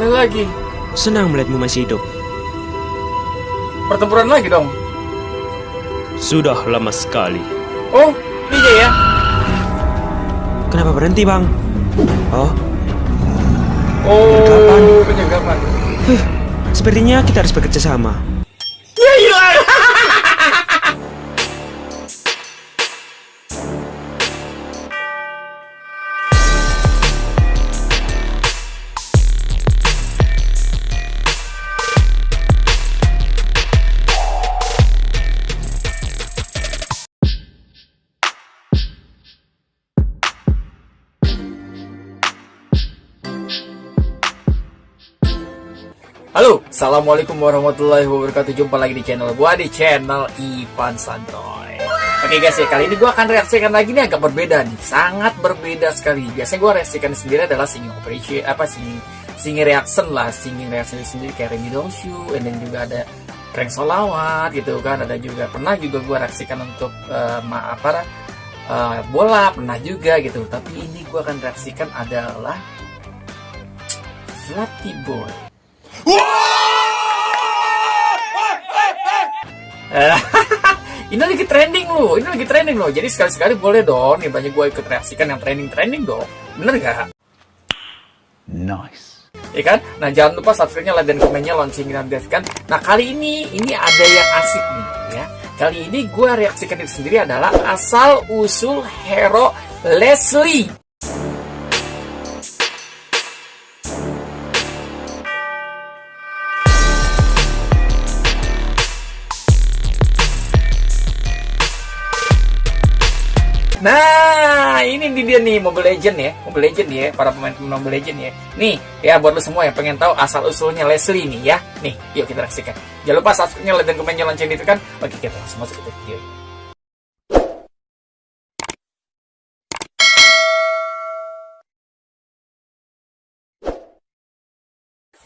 Lagi. Senang melihatmu masih hidup. Pertempuran lagi dong. Sudah lama sekali. Oh, ini dia ya. Kenapa berhenti, Bang? Oh, Oh, Kapan? penyagapan. sepertinya kita harus bekerja sama. Assalamualaikum warahmatullahi wabarakatuh. Jumpa lagi di channel gua di channel Ivan Santoy Oke guys ya, kali ini gua akan reaksikan lagi. Nih agak berbeda nih. Sangat berbeda sekali. Biasanya gua reaksikan sendiri adalah singing operation Apa singing, singing reaction lah. Singing reaction sendiri kayak Remy Show And then juga ada prank solawat gitu kan. Ada juga, pernah juga gua reaksikan untuk uh, ma- apa uh, bola Pernah juga gitu. Tapi ini gua akan reaksikan adalah Flappy Boy. Eh, ini lagi trending loh, ini lagi trending loh. Jadi sekali-sekali boleh dong, nih banyak gue ikut reaksikan yang trending-trending dong. Bener gak? Nice. Ya kan? Nah jangan lupa subscribe-nya, like, dan komennya, loncengin dan kan. Nah kali ini, ini ada yang asik nih ya. Kali ini gue reaksikan diri sendiri adalah asal usul hero Leslie. Nah, ini dia nih Mobile Legend ya, Mobile Legend ya, para pemain-pemain Mobile Legend ya. Nih, ya buat lo semua yang pengen tahu asal usulnya Leslie nih ya. Nih, yuk kita reaksikan. Jangan lupa subscribe-nya, like, dan komennya, lonceng itu kan. Oke, kita langsung masuk ke video. ini.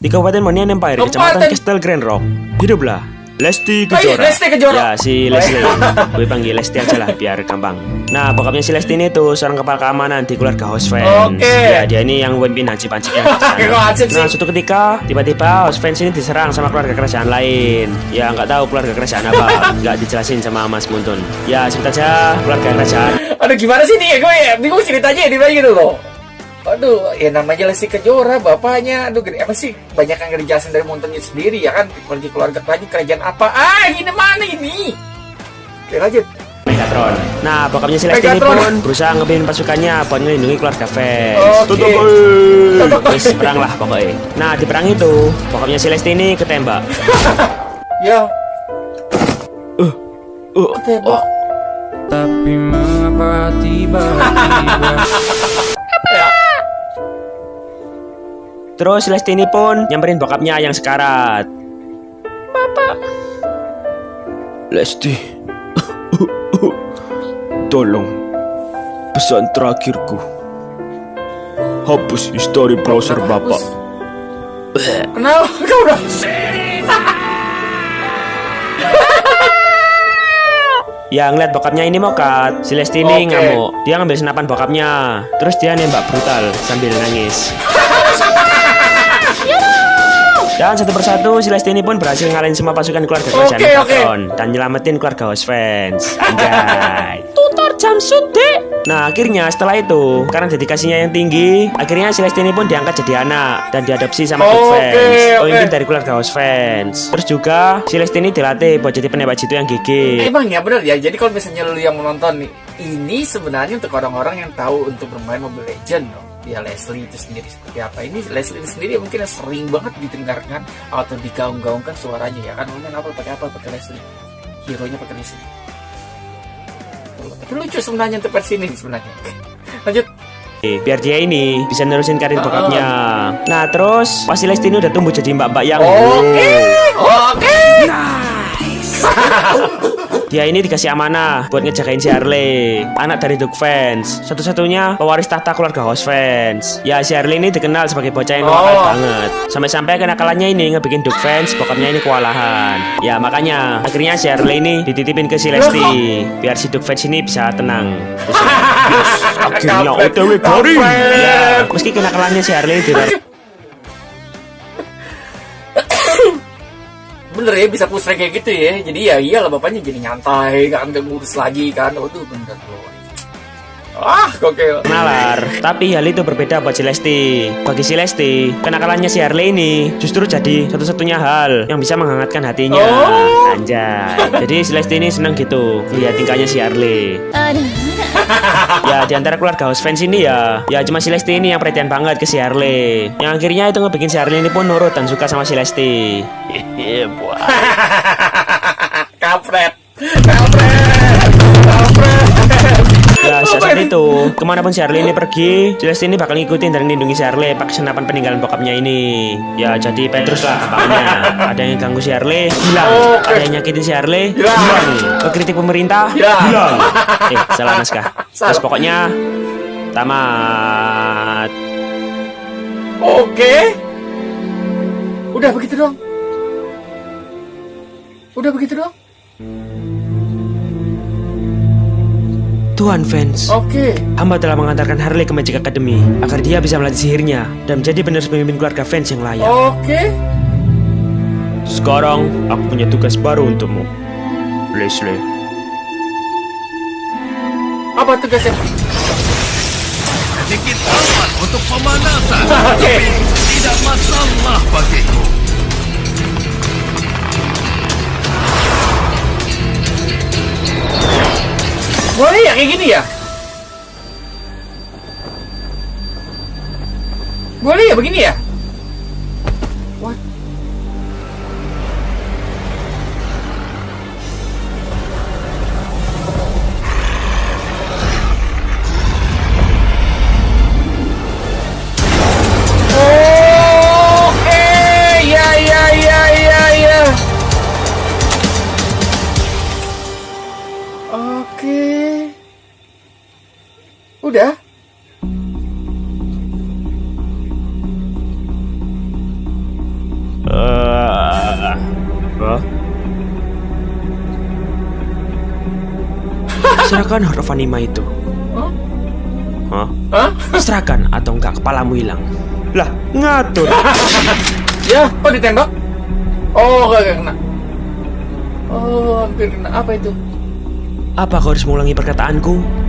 Di Kabupaten Monian Empire, Kecamatan Castle Grand Rock. Hiduplah Lesti Oh iya, Kejora. Lesti Kejora. Ya, si Leslie. Gue panggil Lesti aja lah biar gampang. Nah, bokapnya si Lesti ini tuh seorang kepala keamanan di keluarga house fans. Oke. Ya, dia ini yang pemimpin haji panciknya. Kok Hansip sih? Nah, suatu ketika tiba-tiba house fans ini diserang sama keluarga kerajaan lain. Ya, nggak tahu keluarga kerajaan apa. Nggak dijelasin sama Mas Muntun. Ya, sebut aja keluarga kerajaan. Aduh, gimana sih nih? Gue ya bingung ceritanya di gitu loh. Aduh, ya namanya Lesti Kejora, bapaknya. Aduh, gede apa sih? Banyak yang dijelasin dari montonnya sendiri ya kan? Keluarga keluarga kerajaan, kerajaan apa? Ah, ini mana ini? Oke, lanjut. Megatron. Nah, bokapnya si Lesti ini pun berusaha ngebimbing pasukannya buat ngelindungi keluarga fans. Oke. Tutup. Terus perang lah pokoknya. Nah, di perang itu, bokapnya si Lesti ini ketembak. Ya, Uh, uh, tembak. Tapi mengapa tiba-tiba Terus Lesti ini pun nyamperin bokapnya yang sekarat. Lesti. Tolong. Pesan terakhirku. Hapus histori browser Bapak. Kenapa kau udah? Ya ngeliat bokapnya ini mokat, si Lesti ini Oke. ngamuk. Dia ngambil senapan bokapnya, terus dia nembak brutal sambil nangis. Dan satu persatu si Lesti ini pun berhasil ngalahin semua pasukan keluarga kerajaan Oke, Megatron dan nyelamatin keluarga host fans. Anjay. Tutor jam dek. Nah akhirnya setelah itu karena dedikasinya yang tinggi, akhirnya si Lesti ini pun diangkat jadi anak dan diadopsi sama Duke Oke, fans. Oh oke. ini dari keluarga host fans. Terus juga si Lesti ini dilatih buat jadi penembak jitu yang gigih. Emang ya bener ya. Jadi kalau misalnya lu yang menonton nih, ini sebenarnya untuk orang-orang yang tahu untuk bermain Mobile Legend dong. Ya Leslie itu sendiri seperti apa? Ini Leslie itu sendiri mungkin sering banget didengarkan atau digaung-gaungkan suaranya ya kan. Ngomong apa pakai apa pakai Leslie. Hero nya pakai Leslie. Tapi lucu sebenarnya untuk versi ini sebenarnya. Lanjut. Biar dia ini bisa nerusin karir Ah. bokapnya. Nah terus pas si Lesti ini udah tumbuh jadi mbak-mbak yang Oke, oke. Dia ini dikasih amanah buat ngejagain si Harley Anak dari Duke fans. Satu-satunya pewaris tahta keluarga host fans. Ya si Harley ini dikenal sebagai bocah yang nakal Oh. banget. Sampai-sampai kenakalannya ini ngebikin Duke fans Bokapnya ini kewalahan. Ya makanya akhirnya si Harley ini dititipin ke si Lesti Biar si Duke fans ini bisa tenang. Terus, Akhirnya OTW garing. Ya meski kenakalannya si Harley di bener ya bisa push rank kayak gitu ya. Jadi ya iyalah bapaknya jadi nyantai, kan gak ngurus lagi kan. Waduh bener loh. Ah, gokil. Nalar, tapi hal itu berbeda buat si Lesti. Bagi si Lesti, kenakalannya si Harley ini justru jadi satu-satunya hal yang bisa menghangatkan hatinya. Oh. Anjay. Jadi si Lesti ini seneng gitu lihat tingkahnya si Harley. ya di antara keluarga house fans ini ya, ya cuma si Lesti ini yang perhatian banget ke si Harley. Yang akhirnya itu ngebikin si Harley ini pun nurut dan suka sama si Lesti. Iya, buah. saat itu, ke mana pun si Harley ini pergi, Lesti ini bakal ngikutin dan melindungi si Harley pakai senapan peninggalan bokapnya ini. Ya, jadi Petrus lah gampangnya. Ada yang ganggu si Harley, hilang. Oke. Ada yang nyakitin Ya. hilang. Ngekritik pemerintah, hilang. Eh, salah naskah. Terus pokoknya, tamat. Oke. Udah begitu dong. Udah begitu dong. Tuhan fans, Oke. hamba telah mengantarkan Harley ke Magic Academy agar dia bisa melatih sihirnya dan menjadi penerus pemimpin keluarga fans yang layak. Oke. Sekarang aku punya tugas baru untukmu, Leslie. Apa tugasnya? Sedikit aman untuk pemanasan. Oke. Tidak masalah bagiku. Boleh ya kayak gini ya? Boleh ya begini ya? What? Oke, ya Udah? Eh, Hah? Serahkan huruf anima itu. Hah? Hah? Hah? Serahkan atau enggak kepalamu hilang. Lah, ngatur. Ya, kok ditembak? Oh, gak, gak kena. Oh, hampir kena. Apa itu? Apa kau harus mengulangi perkataanku?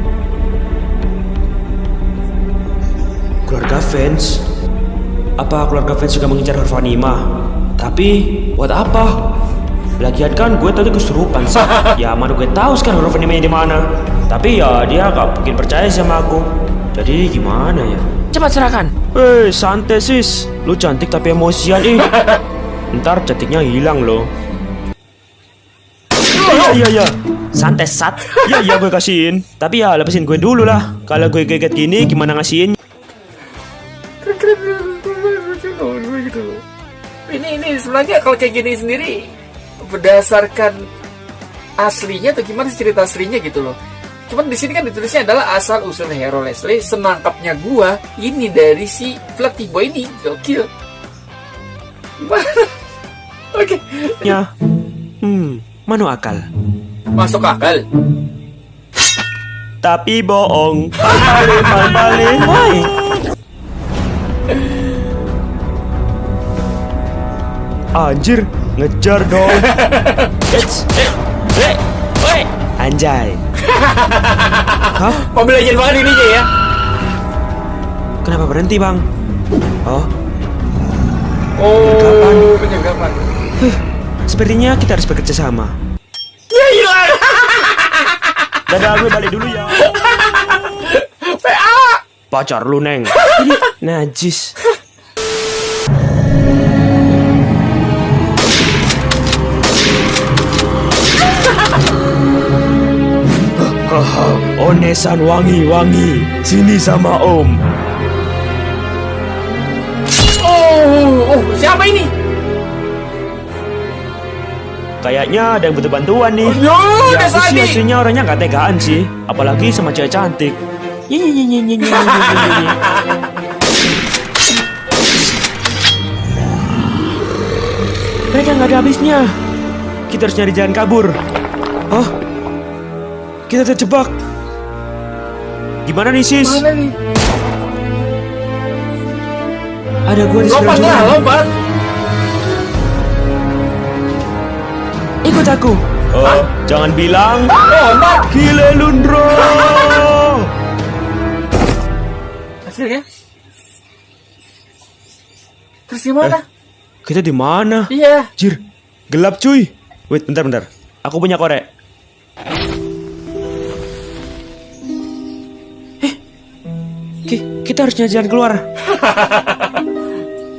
Keluarga fans? Apa keluarga fans juga mengincar anima? Tapi, buat apa? Lagian kan gue tadi kesurupan sih. Ya mana gue tahu sekarang animenya di mana. Tapi ya dia gak mungkin percaya sama aku. Jadi gimana ya? Cepat serahkan. Eh, santai sis. Lu cantik tapi emosian ih. Ntar cantiknya hilang loh. Iya iya iya. Santai sat. Iya iya gue kasihin. Tapi ya lepasin gue dulu lah. Kalau gue geget gini gimana ngasihin? Sebenarnya kalau kayak gini sendiri berdasarkan aslinya atau gimana sih cerita aslinya gitu loh. Cuman di sini kan ditulisnya adalah asal usul hero Leslie senangkapnya gua ini dari si pelatih boy ini gokil. Oke, Ya. Hmm, manu akal. masuk akal. Tapi bohong. Balik balik. Anjir, ngejar dong. Anjay. Hah? Mobil legend banget ini ya. Kenapa berhenti, Bang? Oh, Oh, penyenggapan. sepertinya kita harus bekerja sama. Ya hilang. Dadah, gue balik dulu ya. PA. Pacar lu, Neng. Ini najis. Onesan wangi-wangi, sini sama Om. Oh, oh, siapa ini? Kayaknya ada yang butuh bantuan nih. Oh, yuk, ya, aku sih aslinya orangnya gak tegaan sih. Apalagi sama cewek cantik. Kayaknya nggak ada habisnya. Kita harus nyari jalan kabur. Oh, Kita terjebak. Gimana nih sis? Mana nih? Ada gua di sebelah Lompat lah, lompat. ikut aku. Oh, jangan bilang Oh, Mat. Gile Lundro. Hasilnya? Terus gimana? Kita di mana? Iya. Jir, gelap cuy. Wait, bentar bentar. Aku punya korek. Kita harus nyari jalan keluar.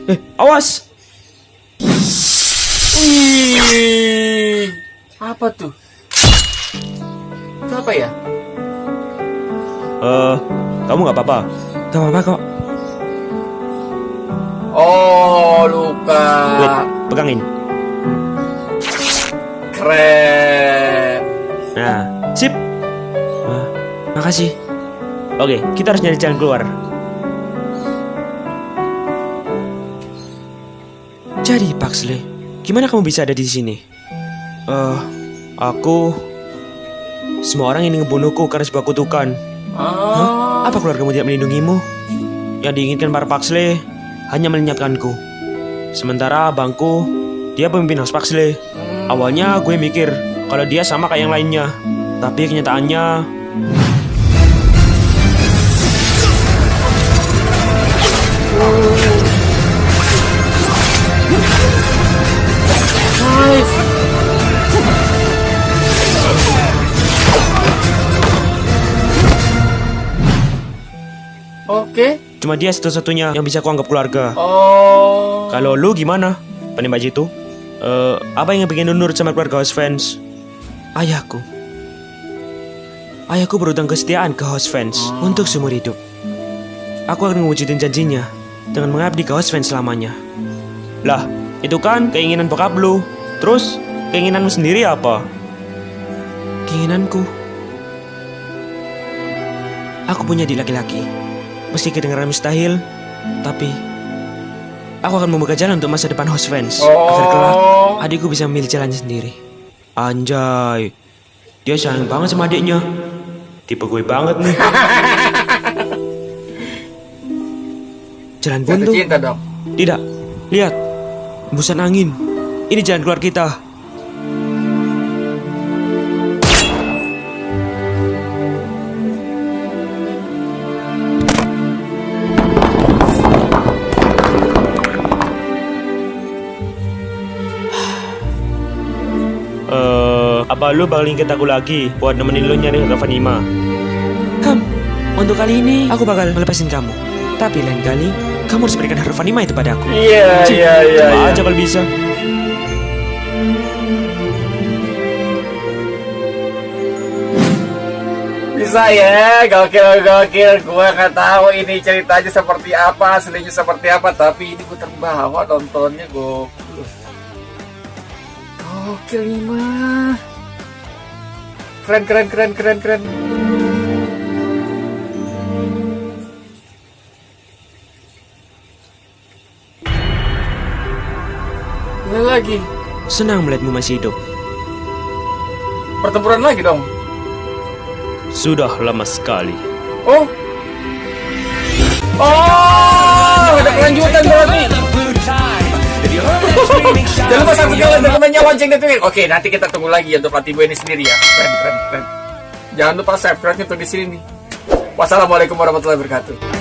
eh, awas. Wih. Apa tuh? Itu apa ya? Eh, kamu nggak apa-apa? Gak apa-apa kok. Oh, luka. Wait, pegangin. Keren. Nah, sip. Ah, makasih. Oke, kita harus nyari jalan keluar. Jadi, Paxley, gimana kamu bisa ada di sini? Eh, aku... Semua orang ingin ngebunuhku karena sebuah kutukan. Oh. Apa keluargamu tidak melindungimu? Yang diinginkan para Paxley hanya melenyapkanku. Sementara abangku, dia pemimpin House Paxley. Awalnya gue mikir kalau dia sama kayak yang lainnya. Tapi kenyataannya... Oke. Cuma dia satu-satunya yang bisa kuanggap keluarga. Oh. Kalau lu gimana? Penembak itu? Eh, apa yang bikin lu nurut sama keluarga House Fans? Ayahku. Ayahku berutang kesetiaan ke House Fans untuk seumur hidup. Aku akan mewujudin janjinya dengan mengabdi ke House Fans selamanya. Lah, itu kan keinginan bokap lu. Terus, keinginanmu sendiri apa? Keinginanku. Aku punya adik laki-laki. Meski kedengaran mustahil, tapi aku akan membuka jalan untuk masa depan host fans agar kelak Oh. adikku bisa memilih jalannya sendiri. Anjay, dia sayang banget sama adiknya. Tipe gue banget nih. Jalan buntu? cinta dong. Tidak. Lihat, embusan angin. Ini jalan keluar kita. Apa lu bakal inget aku lagi buat nemenin lu nyari Ravanima? Kam, untuk kali ini aku bakal melepasin kamu. Tapi lain kali, kamu harus berikan Ravanima itu padaku. Iya, Cik, iya, iya. coba iya. aja kalau bisa. Bisa ya, gokil gokil. Gua nggak tahu ini ceritanya seperti apa, aslinya seperti apa, tapi ini gua terbawa nontonnya gokil. Gokil nih mah. Keren keren keren keren keren. Ini lagi Senang melihatmu masih hidup. pertempuran lagi dong. Sudah lama sekali. Oh. Oh, ada kelanjutan berarti. Jangan lupa subscribe dan temennya lonceng dan tweet. Oke, nanti kita tunggu lagi untuk Latibo ini sendiri ya. Jangan lupa subscribe untuk di sini nih. Wassalamualaikum warahmatullahi wabarakatuh.